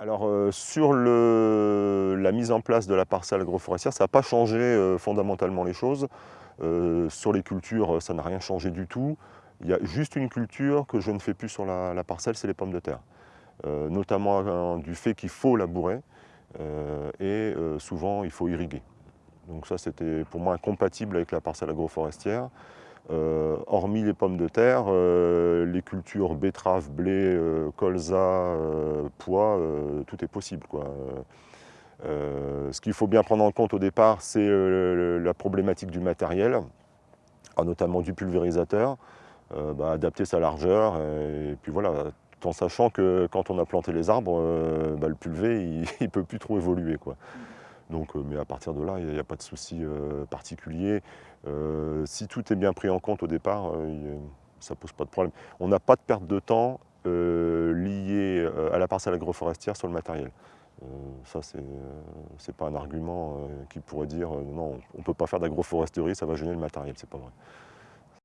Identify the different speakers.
Speaker 1: Alors euh, sur la mise en place de la parcelle agroforestière, ça n'a pas changé euh, fondamentalement les choses. Euh, sur les cultures, ça n'a rien changé du tout. Il y a juste une culture que je ne fais plus sur la, parcelle, c'est les pommes de terre. notamment du fait qu'il faut labourer et souvent il faut irriguer. Donc ça c'était pour moi incompatible avec la parcelle agroforestière. Euh, hormis les pommes de terre, euh, les cultures betteraves, blé, euh, colza, pois, tout est possible. ce qu'il faut bien prendre en compte au départ, c'est la problématique du matériel, ah, notamment du pulvérisateur, bah, adapter sa largeur, et puis voilà, en sachant que quand on a planté les arbres, bah, le pulvé, il ne peut plus trop évoluer. Quoi. Donc, mais à partir de là, il n'y a, pas de souci particulier. Euh, si tout est bien pris en compte au départ, euh, ça ne pose pas de problème. On n'a pas de perte de temps euh, liée à la parcelle agroforestière sur le matériel. ça, ce n'est pas un argument qui pourrait dire non, on ne peut pas faire d'agroforesterie, ça va gêner le matériel, c'est pas vrai.